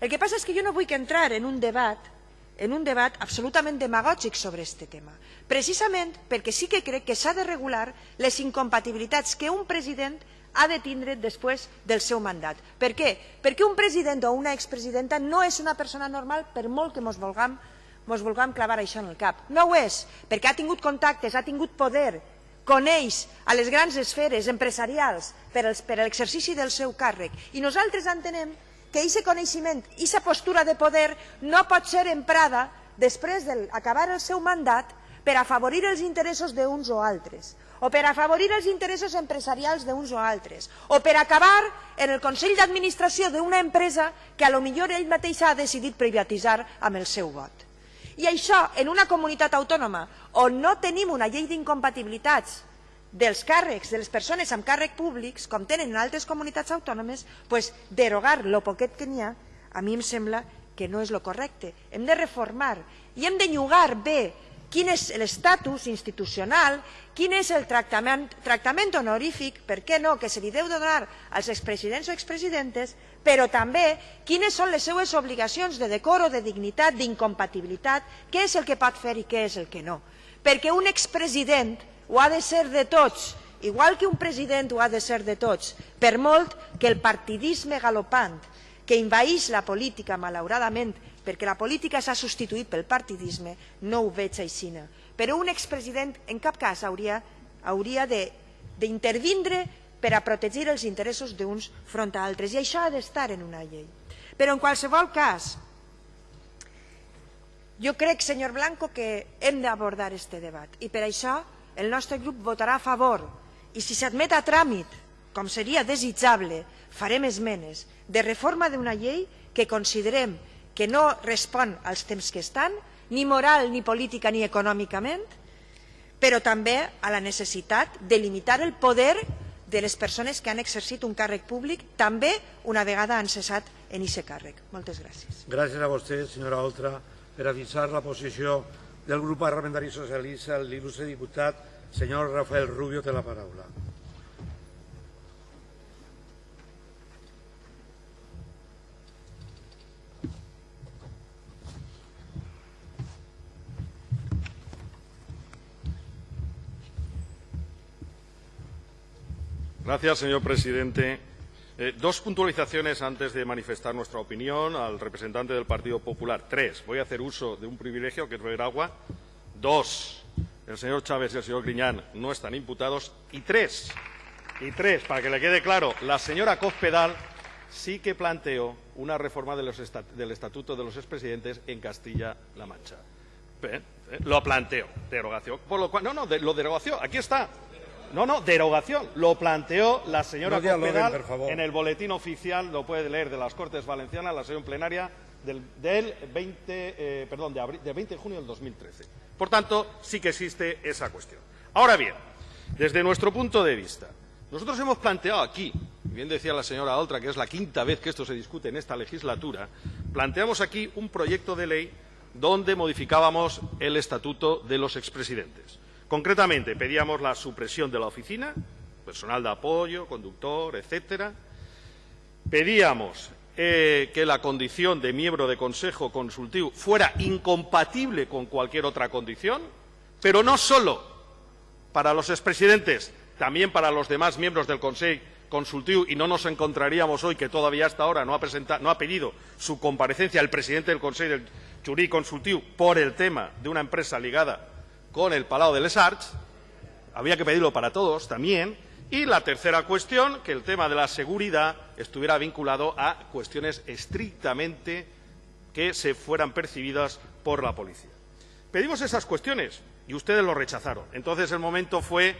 El que passa és que jo no vull que entrar en un debat en un debat absolutament demagògic sobre aquest tema, precisament perquè sí que crec que s'ha de regular les incompatibilitats que un president ha de tindre després del seu mandat. Per què? Perquè un president o una expresidenta no és una persona normal per molt que ens vulguem, mos vulguem clavar això en el cap. No ho és, perquè ha tingut contactes, ha tingut poder, coneix a les grans esferes empresarials per, a l'exercici del seu càrrec i nosaltres entenem que aquest coneixement, aquesta postura de poder no pot ser emprada després d'acabar el seu mandat per afavorir els interessos d'uns o altres, o per afavorir els interessos empresarials d'uns o altres, o per acabar en el Consell d'Administració d'una empresa que a lo millor ell mateix ha decidit privatitzar amb el seu vot. I això, en una comunitat autònoma on no tenim una llei d'incompatibilitats dels càrrecs de les persones amb càrrec públics, com tenen en altres comunitats autònomes, pues, derogar lo poquet que n'hi ha, a mi em sembla que no és el correcte. Hem de reformar i hem de llogar bé quin és l'estatus institucional, quin és el tractament, tractament honorífic, per què no, que se li deu donar als expresidents o expresidentes, però també quines són les seues obligacions de decoro, de dignitat, d'incompatibilitat, què és el que pot fer i què és el que no. Perquè un expresident ho ha de ser de tots, igual que un president ho ha de ser de tots, per molt que el partidisme galopant que invaís la política, malauradament, perquè la política s'ha substituït pel partidisme, no ho veig així. Però un expresident en cap cas hauria, hauria d'intervindre per a protegir els interessos d'uns front a altres, i això ha d'estar en una llei. Però en qualsevol cas, jo crec, senyor Blanco, que hem d'abordar aquest debat, i per això el nostre grup votarà a favor, i si s'admet a tràmit, com seria desitjable, farem esmenes de reforma d'una llei que considerem que no respon als temps que estan, ni moral, ni política, ni econòmicament, però també a la necessitat de limitar el poder de les persones que han exercit un càrrec públic, també una vegada han cessat en aquest càrrec. Moltes gràcies. Gràcies a vostè, senyora Oltra, per avisar la posició del grup parlamentari socialista, l'il·lustre diputat, senyor Rafael Rubio, té la paraula. Gracias, señor presidente. Eh, dos puntualizaciones antes de manifestar nuestra opinión al representante del Partido Popular. Tres. Voy a hacer uso de un privilegio que es beber agua. Dos. El señor Chávez y el señor Griñán no están imputados. Y tres. Y tres, para que le quede claro, la señora Cospedal sí que planteó una reforma del Estatuto de los Expresidentes en Castilla-La Mancha. ¿Eh? Lo planteó, derogación. Por lo cual, no, no, de, lo derogación, aquí está. No, no, derogación. Lo planteó la señora no Cospedal en el boletín oficial, lo puede leer, de las Cortes Valencianas, la sesión plenaria del, del 20, eh, perdón, de abril, del 20 de junio del 2013. Por tanto, sí que existe esa cuestión. Ahora bien, desde nuestro punto de vista, nosotros hemos planteado aquí, bien decía la señora Oltra, que es la quinta vez que esto se discute en esta legislatura, planteamos aquí un proyecto de ley donde modificábamos el estatuto de los expresidentes. Concretamente, pedíamos la supresión de la oficina, personal de apoyo, conductor, etcétera. Pedíamos eh, que la condición de miembro de Consejo Consultivo fuera incompatible con cualquier otra condición, pero no solo para los expresidentes, también para los demás miembros del Consejo Consultivo, y no nos encontraríamos hoy que todavía hasta ahora no ha, pedido su comparecencia el presidente del Consejo del Consultivo por el tema de una empresa ligada con el Palau de les Arts, había que pedirlo para todos también, y la tercera cuestión, que el tema de la seguridad estuviera vinculado a cuestiones estrictamente que se fueran percibidas por la policía. Pedimos esas cuestiones y ustedes lo rechazaron. Entonces el momento fue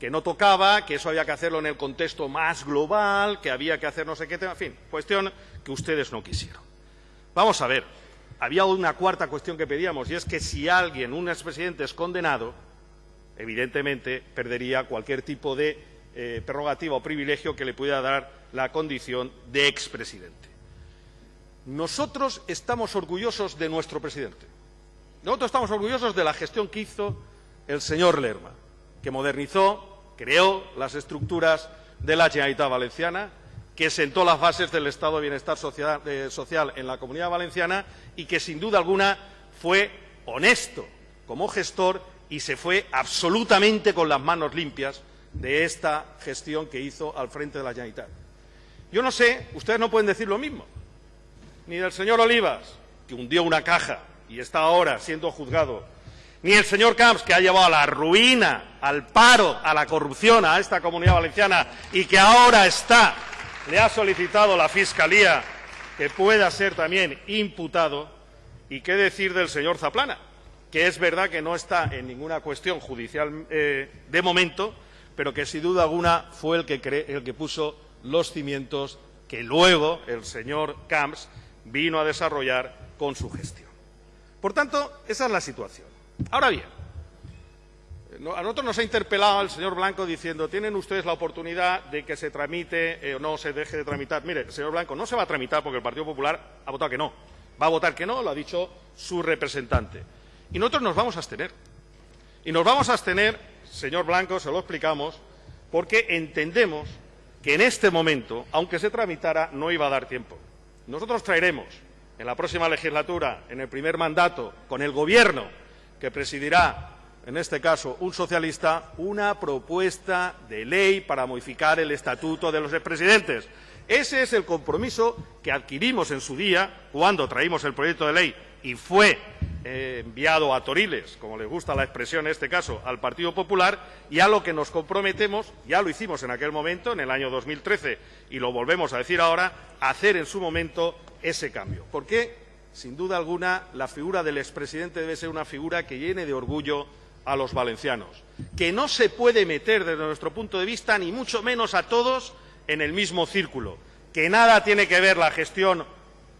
que no tocaba, que eso había que hacerlo en el contexto más global, que había que hacer no sé qué tema, en fin, cuestión que ustedes no quisieron. Vamos a ver, había una cuarta cuestión que pedíamos, y es que si alguien, un expresidente, es condenado, evidentemente perdería cualquier tipo de eh, prerrogativa o privilegio que le pudiera dar la condición de expresidente. Nosotros estamos orgullosos de nuestro presidente. Nosotros estamos orgullosos de la gestión que hizo el señor Lerma, que modernizó, creó las estructuras de la Generalitat Valenciana, que sentó las bases del Estado de Bienestar social, en la Comunidad Valenciana y que, sin duda alguna, fue honesto como gestor y se fue absolutamente con las manos limpias de esta gestión que hizo al frente de la Generalitat. Yo no sé, ustedes no pueden decir lo mismo, ni del señor Olivas, que hundió una caja y está ahora siendo juzgado, ni el señor Camps, que ha llevado a la ruina, al paro, a la corrupción a esta comunidad valenciana y que ahora está le ha solicitado la Fiscalía que pueda ser también imputado. ¿Y qué decir del señor Zaplana? Que es verdad que no está en ninguna cuestión judicial eh, de momento, pero que sin duda alguna fue el que, el que puso los cimientos que luego el señor Camps vino a desarrollar con su gestión. Por tanto, esa es la situación. Ahora bien, a nosotros nos ha interpelado el señor Blanco diciendo tienen ustedes la oportunidad de que se tramite eh, o no se deje de tramitar. Mire, señor Blanco, no se va a tramitar porque el Partido Popular ha votado que no. Va a votar que no, lo ha dicho su representante. Y nosotros nos vamos a abstener. Y nos vamos a abstener, señor Blanco, se lo explicamos, porque entendemos que en este momento, aunque se tramitara, no iba a dar tiempo. Nosotros traeremos en la próxima legislatura, en el primer mandato, con el Gobierno que presidirá en este caso un socialista, una propuesta de ley para modificar el estatuto de los expresidentes. Ese es el compromiso que adquirimos en su día cuando traímos el proyecto de ley y fue eh, enviado a Toriles, como le gusta la expresión en este caso, al Partido Popular, y a lo que nos comprometemos, ya lo hicimos en aquel momento, en el año 2013, y lo volvemos a decir ahora, hacer en su momento ese cambio. Porque, sin duda alguna, la figura del expresidente debe ser una figura que llene de orgullo a los valencianos, que no se puede meter desde nuestro punto de vista, ni mucho menos a todos, en el mismo círculo, que nada tiene que ver la gestión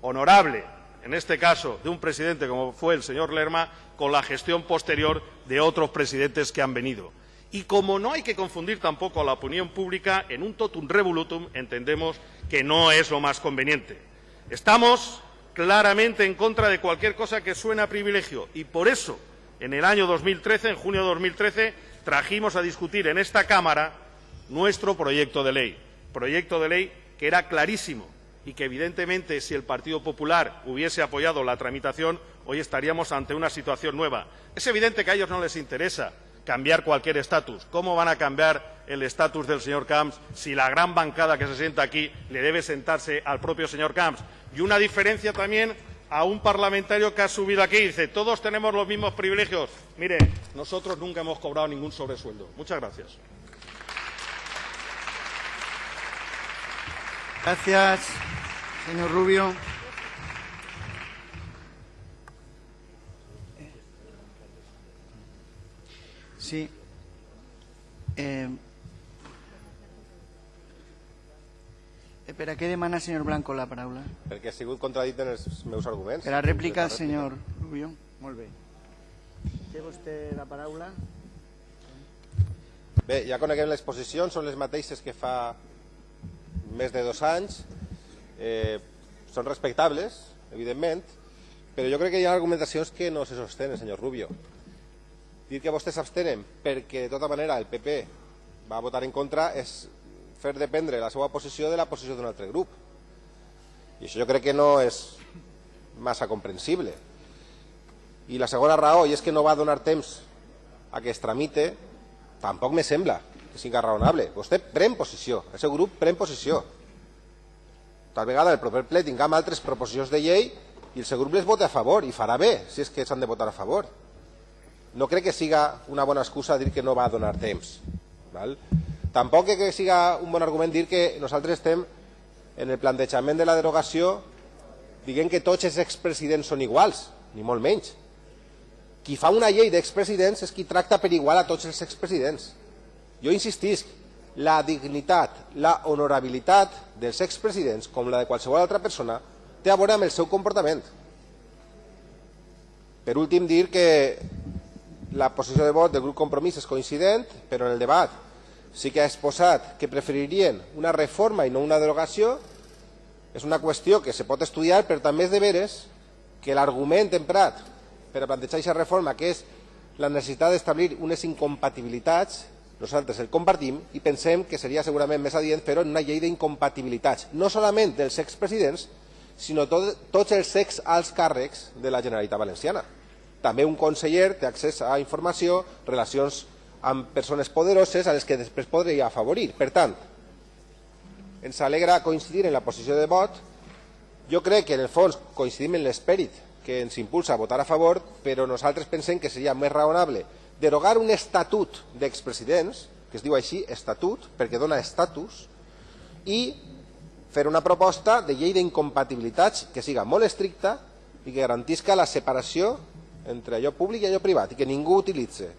honorable, en este caso de un presidente como fue el señor Lerma, con la gestión posterior de otros presidentes que han venido. Y como no hay que confundir tampoco a la opinión pública, en un totum revolutum entendemos que no es lo más conveniente. Estamos claramente en contra de cualquier cosa que suene a privilegio y por eso en el año 2013, en junio de 2013, trajimos a discutir en esta Cámara nuestro proyecto de ley. Proyecto de ley que era clarísimo y que, evidentemente, si el Partido Popular hubiese apoyado la tramitación, hoy estaríamos ante una situación nueva. Es evidente que a ellos no les interesa cambiar cualquier estatus. ¿Cómo van a cambiar el estatus del señor Camps si la gran bancada que se sienta aquí le debe sentarse al propio señor Camps? Y una diferencia también a un parlamentario que ha subido aquí y dice todos tenemos los mismos privilegios. Mire, nosotros nunca hemos cobrado ningún sobresueldo. Muchas gracias. Gracias, señor Rubio. Sí. Eh, per a què demana, senyor Blanco, la paraula? Perquè ha sigut contradit en els meus arguments. Per a rèplica, senyor Rubio. Molt bé. Té vostè la paraula? Bé, ja coneguem les posicions, són les mateixes que fa més de dos anys. Eh, són respectables, evidentment, però jo crec que hi ha argumentacions que no se sostenen, senyor Rubio. Dir que vostès s'abstenen perquè, de tota manera, el PP va votar en contra és fer dependre la seva posició de la posició d'un altre grup. I això jo crec que no és massa comprensible. I la segona raó, i és que no va donar temps a que es tramite, tampoc me sembla que sigui raonable. Vostè pren posició, el seu grup pren posició. Tal vegada el proper ple tinguem altres proposicions de llei i el seu grup les vota a favor, i farà bé, si és que s'han de votar a favor. No crec que siga una bona excusa dir que no va donar temps. Val? Tampoc que siga un bon argument dir que nosaltres estem en el plantejament de la derogació dient que tots els expresidents són iguals, ni molt menys. Qui fa una llei d'expresidents és qui tracta per igual a tots els expresidents. Jo insistisc, la dignitat, la honorabilitat dels expresidents, com la de qualsevol altra persona, té a veure amb el seu comportament. Per últim, dir que la posició de vot del grup Compromís és coincident, però en el debat sí que ha exposat que preferirien una reforma i no una derogació. És una qüestió que se pot estudiar, però també és de veres que l'argument emprat per a plantejar aquesta reforma, que és la necessitat d'establir unes incompatibilitats, nosaltres el compartim i pensem que seria segurament més adient fer-ho en una llei d'incompatibilitats, no solament dels expresidents, sinó tot, tots els ex alts càrrecs de la Generalitat Valenciana. També un conseller té accés a informació, relacions amb persones poderoses a les que després podria afavorir. Per tant, ens alegra coincidir en la posició de vot. Jo crec que en el fons coincidim en l'esperit que ens impulsa a votar a favor, però nosaltres pensem que seria més raonable derogar un estatut d'expresidents, que es diu així, estatut, perquè dona estatus, i fer una proposta de llei d'incompatibilitats que siga molt estricta i que garantisca la separació entre allò públic i allò privat i que ningú utilitzi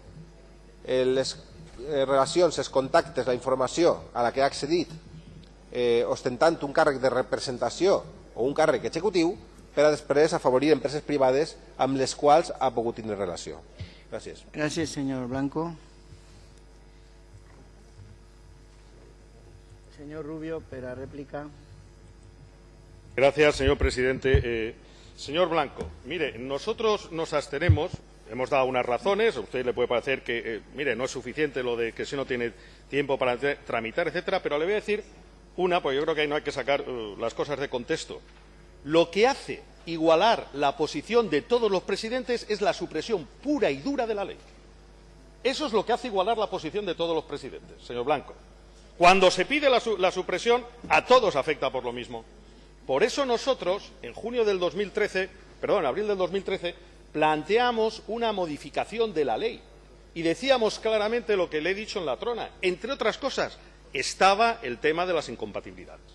les eh, relacions, els contactes, la informació a la que ha accedit eh, ostentant un càrrec de representació o un càrrec executiu per a després afavorir empreses privades amb les quals ha pogut tenir relació. Gràcies. Gràcies, senyor Blanco. Senyor Rubio, per a rèplica. Gracias, señor presidente. Eh, señor Blanco, mire, nosotros nos abstenemos, hemos dado unas razones, a usted le puede parecer que, eh, mire, no es suficiente lo de que si no tiene tiempo para tramitar, etcétera, pero le voy a decir una, porque yo creo que ahí no hay que sacar uh, las cosas de contexto. Lo que hace igualar la posición de todos los presidentes es la supresión pura y dura de la ley. Eso es lo que hace igualar la posición de todos los presidentes, señor Blanco. Cuando se pide la, la supresión, a todos afecta por lo mismo. Por eso nosotros, en junio del 2013, perdón, en abril del 2013, planteamos una modificación de la ley y decíamos claramente lo que le he dicho en la trona. Entre otras cosas, estaba el tema de las incompatibilidades.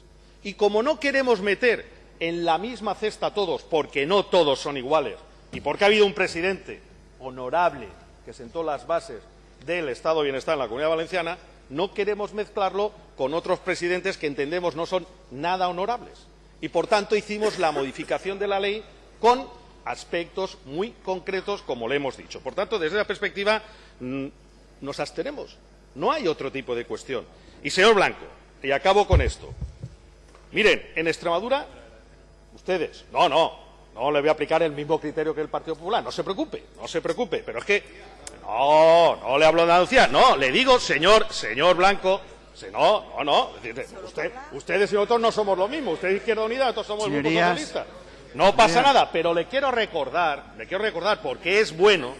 Y como no queremos meter en la misma cesta a todos, porque no todos son iguales, y porque ha habido un presidente honorable que sentó las bases del Estado de Bienestar en la Comunidad Valenciana, no queremos mezclarlo con otros presidentes que entendemos no son nada honorables y, por tanto, hicimos la modificación de la ley con aspectos muy concretos, como le hemos dicho. Por tanto, desde esa perspectiva, mm, nos abstenemos. No hay otro tipo de cuestión. Y, señor Blanco, y acabo con esto. Miren, en Extremadura, ustedes, no, no, no le voy a aplicar el mismo criterio que el Partido Popular. No se preocupe, no se preocupe. Pero es que, no, no le hablo de Andalucía. No, le digo, señor, señor Blanco, no, no, no. Usted, ustedes y nosotros no somos lo mismo. Usted es Izquierda Unida, nosotros somos el Grupo Socialista. No pasa nada, pero le quiero recordar, le quiero recordar porque es bueno,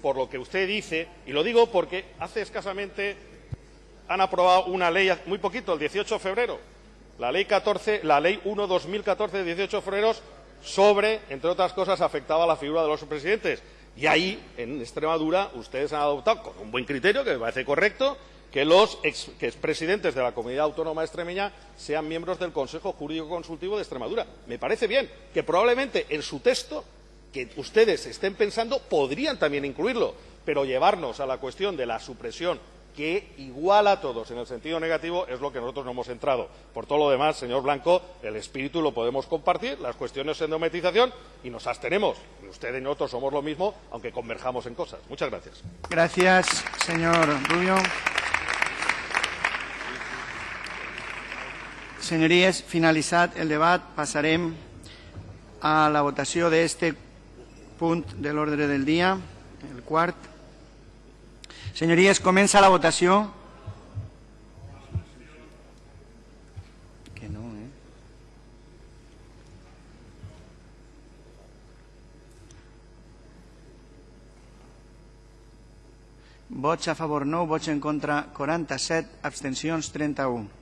por lo que usted dice, y lo digo porque hace escasamente han aprobado una ley, muy poquito, el 18 de febrero, la ley 14, la ley 1-2014 de 18 de febrero sobre, entre otras cosas, afectaba a la figura de los presidentes. Y ahí, en Extremadura, ustedes han adoptado con un buen criterio, que me parece correcto, que los ex, que expresidentes de la comunidad autónoma extremeña sean miembros del Consejo Jurídico Consultivo de Extremadura. Me parece bien que probablemente en su texto que ustedes estén pensando podrían también incluirlo, pero llevarnos a la cuestión de la supresión que iguala a todos en el sentido negativo es lo que nosotros no hemos entrado. Por todo lo demás, señor Blanco, el espíritu lo podemos compartir, las cuestiones de dometización y nos abstenemos. Usted y nosotros somos lo mismo, aunque converjamos en cosas. Muchas gracias. Gracias, señor Rubio. Senyories, finalitzat el debat, passarem a la votació d'aquest punt de l'ordre del dia, el quart. Senyories, comença la votació. Que no, eh? Vots a favor 9, vots en contra 47, abstencions 31.